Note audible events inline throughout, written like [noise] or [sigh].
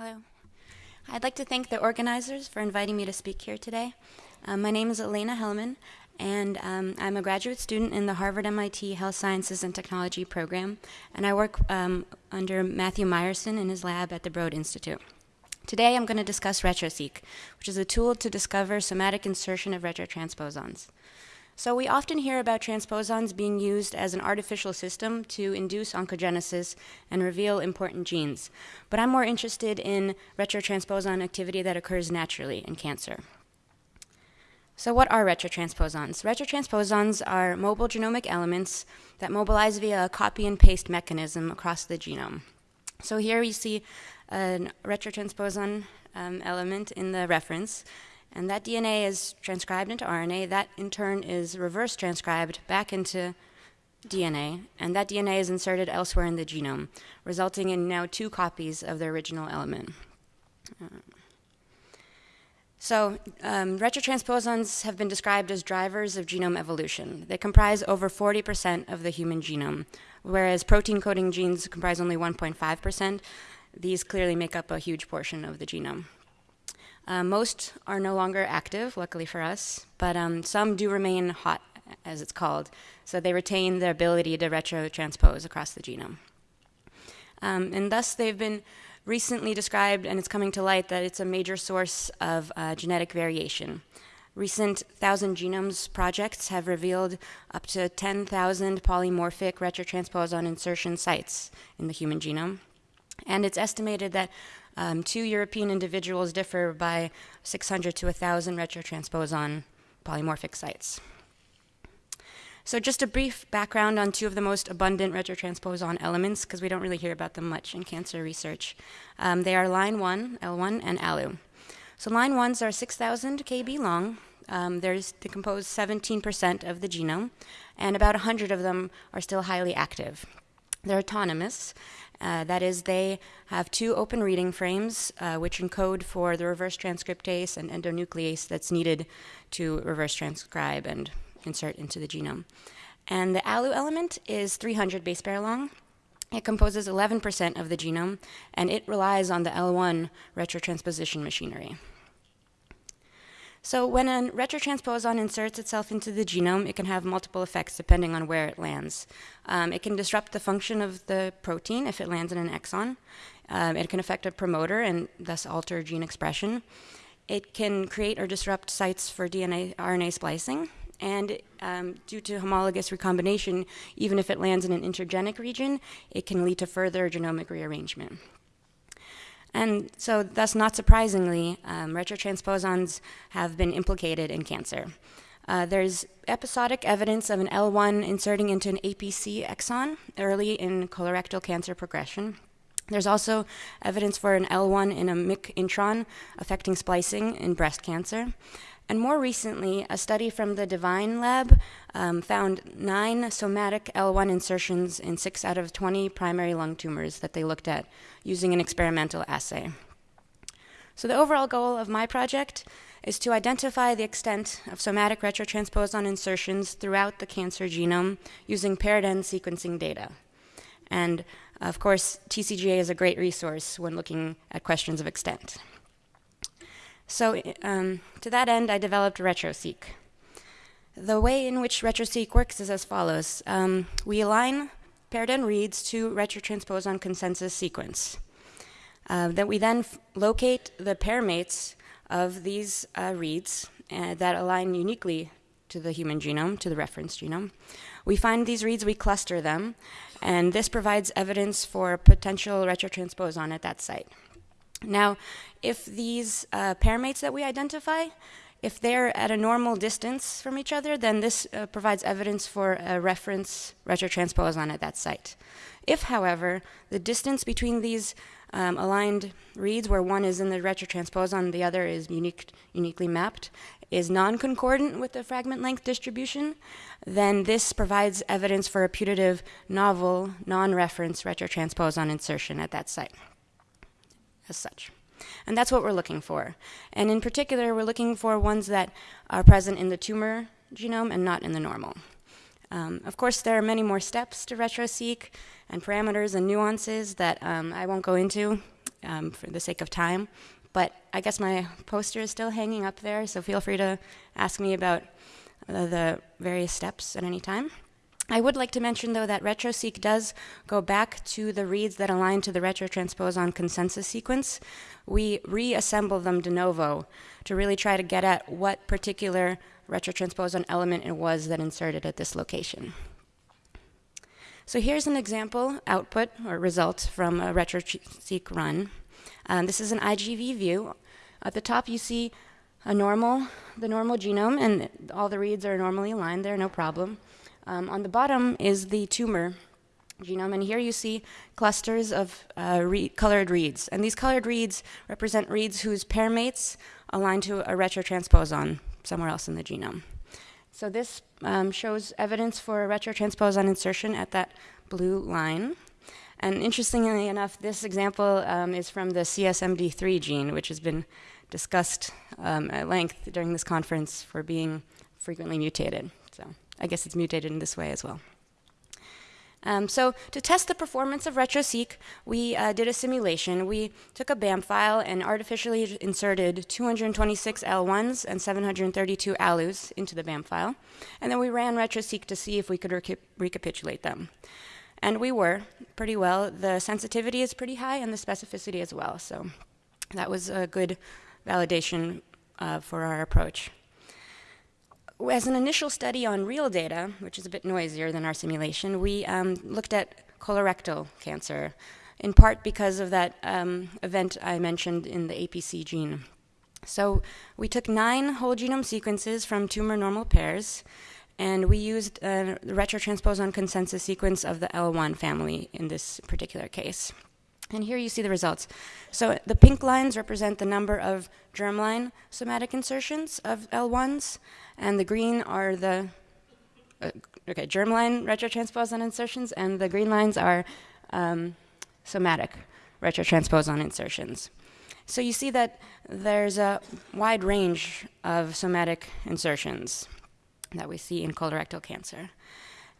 Hello. I'd like to thank the organizers for inviting me to speak here today. Um, my name is Elena Helman, and um, I'm a graduate student in the Harvard MIT Health Sciences and Technology program, and I work um, under Matthew Meyerson in his lab at the Broad Institute. Today I'm going to discuss RetroSeq, which is a tool to discover somatic insertion of retrotransposons. So we often hear about transposons being used as an artificial system to induce oncogenesis and reveal important genes. But I'm more interested in retrotransposon activity that occurs naturally in cancer. So what are retrotransposons? Retrotransposons are mobile genomic elements that mobilize via a copy and paste mechanism across the genome. So here we see a retrotransposon um, element in the reference, and that DNA is transcribed into RNA. That, in turn, is reverse transcribed back into DNA, and that DNA is inserted elsewhere in the genome, resulting in now two copies of the original element. Uh, so, um, retrotransposons have been described as drivers of genome evolution. They comprise over 40% of the human genome, whereas protein coding genes comprise only 1.5%. These clearly make up a huge portion of the genome. Uh, most are no longer active, luckily for us, but um, some do remain hot, as it's called. So they retain their ability to retrotranspose across the genome. Um, and thus, they've been recently described, and it's coming to light, that it's a major source of uh, genetic variation. Recent Thousand Genomes projects have revealed up to 10,000 polymorphic retrotransposon insertion sites in the human genome. And it's estimated that um, two European individuals differ by 600 to 1,000 retrotransposon polymorphic sites. So just a brief background on two of the most abundant retrotransposon elements, because we don't really hear about them much in cancer research. Um, they are line 1, L1, and ALU. So line 1s are 6,000 kb long. Um, they compose 17% of the genome, and about 100 of them are still highly active. They're autonomous, uh, that is, they have two open reading frames uh, which encode for the reverse transcriptase and endonuclease that's needed to reverse transcribe and insert into the genome. And the ALU element is 300 base pair long. It composes 11% of the genome, and it relies on the L1 retrotransposition machinery. So when a retrotransposon inserts itself into the genome, it can have multiple effects depending on where it lands. Um, it can disrupt the function of the protein if it lands in an exon. Um, it can affect a promoter and thus alter gene expression. It can create or disrupt sites for DNA RNA splicing. And um, due to homologous recombination, even if it lands in an intergenic region, it can lead to further genomic rearrangement. And so, thus, not surprisingly, um, retrotransposons have been implicated in cancer. Uh, there's episodic evidence of an L1 inserting into an APC exon early in colorectal cancer progression. There's also evidence for an L1 in a MYC intron affecting splicing in breast cancer. And more recently, a study from the Devine Lab um, found nine somatic L1 insertions in six out of 20 primary lung tumors that they looked at using an experimental assay. So, the overall goal of my project is to identify the extent of somatic retrotransposon insertions throughout the cancer genome using paired end sequencing data. And of course, TCGA is a great resource when looking at questions of extent. So um, to that end, I developed RetroSeq. The way in which RetroSeq works is as follows. Um, we align paired end reads to retrotransposon consensus sequence. Uh, that we then locate the pair mates of these uh, reads uh, that align uniquely to the human genome, to the reference genome. We find these reads, we cluster them, and this provides evidence for potential retrotransposon at that site. Now, if these uh, pair mates that we identify, if they're at a normal distance from each other, then this uh, provides evidence for a reference retrotransposon at that site. If, however, the distance between these um, aligned reads, where one is in the retrotransposon, and the other is unique, uniquely mapped, is non-concordant with the fragment length distribution, then this provides evidence for a putative novel non-reference retrotransposon insertion at that site as such. And that's what we're looking for. And in particular, we're looking for ones that are present in the tumor genome and not in the normal. Um, of course, there are many more steps to RetroSeq and parameters and nuances that um, I won't go into. um, for the sake of time. But I guess my poster is still hanging up there, so feel free to ask me about uh, the various steps at any time. I would like to mention, though, that RetroSeq does go back to the reads that align to the retrotransposon consensus sequence. We reassemble them de novo to really try to get at what particular retrotransposon element it was that inserted at this location. So here's an example output or result from a RetroSeq run. Um, this is an IGV view. At the top, you see a normal, the normal genome, and all the reads are normally aligned there, no problem. Um, on the bottom is the tumor genome, and here you see clusters of uh, re colored reads. And these colored reads represent reads whose pair mates align to a retrotransposon somewhere else in the genome. So this um, shows evidence for a retrotransposon insertion at that blue line. And interestingly enough, this example um, is from the CSMD3 gene, which has been discussed um, at length during this conference for being frequently mutated. So. I guess it's mutated in this way as well. Um, so to test the performance of RetroSeq, we uh, did a simulation. We took a BAM file and artificially inserted 226 L1s and 732 ALUs into the BAM file. And then we ran RetroSeq to see if we could reca recapitulate them. And we were pretty well. The sensitivity is pretty high and the specificity as well. So that was a good validation uh, for our approach as an initial study on real data, which is a bit noisier than our simulation, we um, looked at colorectal cancer, in part because of that um, event I mentioned in the APC gene. So we took nine whole genome sequences from tumor normal pairs, and we used uh, the retrotransposon consensus sequence of the L1 family in this particular case. And here you see the results. So the pink lines represent the number of germline somatic insertions of L1s, and the green are the uh, okay germline retrotransposon insertions, and the green lines are um, somatic retrotransposon insertions. So you see that there's a wide range of somatic insertions that we see in colorectal cancer.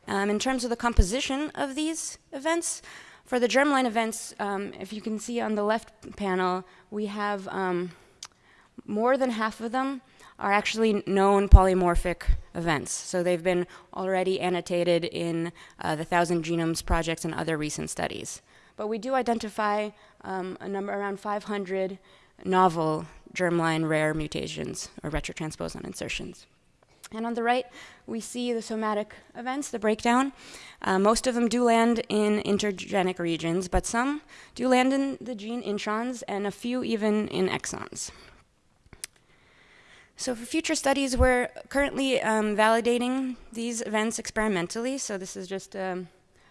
Um, in terms of the composition of these events, for the germline events, um, if you can see on the left panel, we have um, more than half of them are actually known polymorphic events. So they've been already annotated in uh, the Thousand Genomes projects and other recent studies. But we do identify um, a number around 500 novel germline rare mutations or retrotransposon insertions. And on the right, we see the somatic events, the breakdown. Uh, most of them do land in intergenic regions, but some do land in the gene introns, and a few even in exons. So for future studies, we're currently um, validating these events experimentally. So this is just um,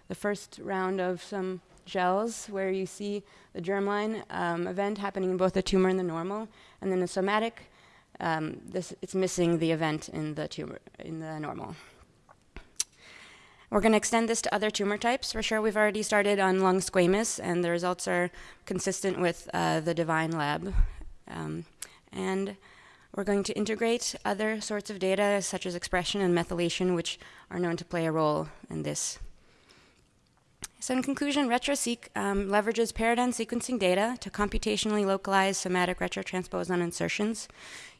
the first round of some gels where you see the germline um, event happening in both the tumor and the normal, and then the somatic um, this, it's missing the event in the tumor, in the normal. We're going to extend this to other tumor types. For sure, we've already started on lung squamous, and the results are consistent with uh, the Devine lab. Um, and we're going to integrate other sorts of data, such as expression and methylation, which are known to play a role in this. So in conclusion, RetroSeq um, leverages end sequencing data to computationally localize somatic retrotransposon insertions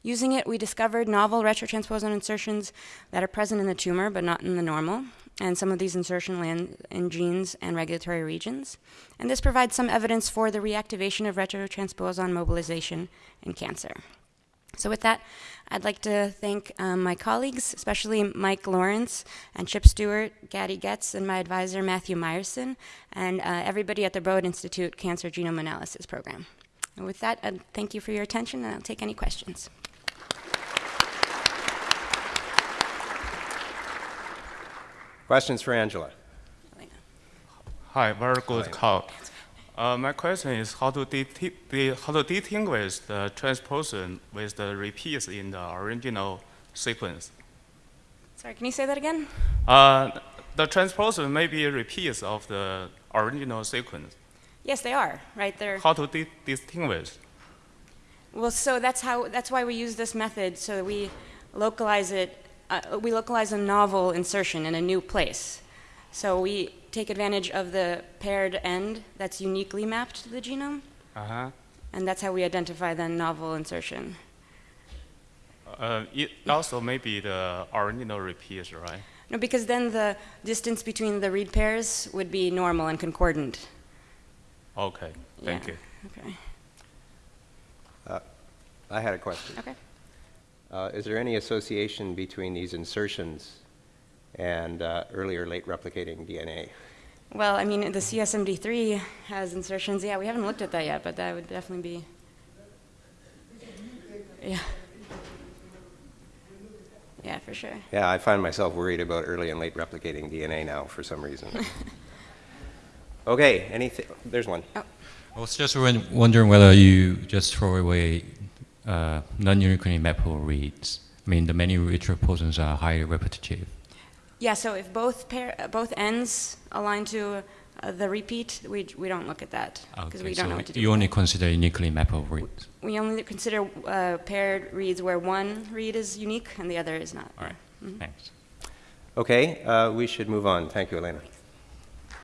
Using it, we discovered novel retrotransposon insertions that are present in the tumor but not in the normal, and some of these insertions land in genes and regulatory regions. And this provides some evidence for the reactivation of retrotransposon mobilization in cancer. So with that, I'd like to thank um, my colleagues, especially Mike Lawrence and Chip Stewart, Gadi Getz, and my advisor, Matthew Meyerson, and uh, everybody at the Broad Institute Cancer Genome Analysis Program. And with that, I'd thank you for your attention, and I'll take any questions. Questions for Angela? Hi, very good call. Uh, my question is how to, how to distinguish the transposon with the repeats in the original sequence. Sorry, can you say that again? Uh, the transposon may be repeats of the original sequence. Yes, they are, right? They're how to di distinguish? Well, so that's how that's why we use this method so we localize it uh, we localize a novel insertion in a new place. So we take advantage of the paired end that's uniquely mapped to the genome. Uh-huh. And that's how we identify the novel insertion. Uh, it also maybe the original repeats, right? No, because then the distance between the read pairs would be normal and concordant. Okay, thank Yeah. you. Okay. I had a question. Okay. Uh, Is there any association between these insertions and uh, earlier late replicating DNA? Well, I mean, the CSMD3 has insertions. Yeah, we haven't looked at that yet, but that would definitely be. Yeah. Yeah, for sure. Yeah, I find myself worried about early and late replicating DNA now for some reason. [laughs] Okay, anything, there's one. I was just wondering whether you just throw away uh, non-uniquely mappable reads. I mean, the many retroposons are highly repetitive. Yeah, so if both pair, uh, both ends align to uh, the repeat, we, we don't look at that because we don't so know what to do. you only that. consider uniquely mappable reads. we only consider uh, paired reads where one read is unique and the other is not. All right, Mhm. thanks. Okay, uh, we should move on. Thank you, Elena.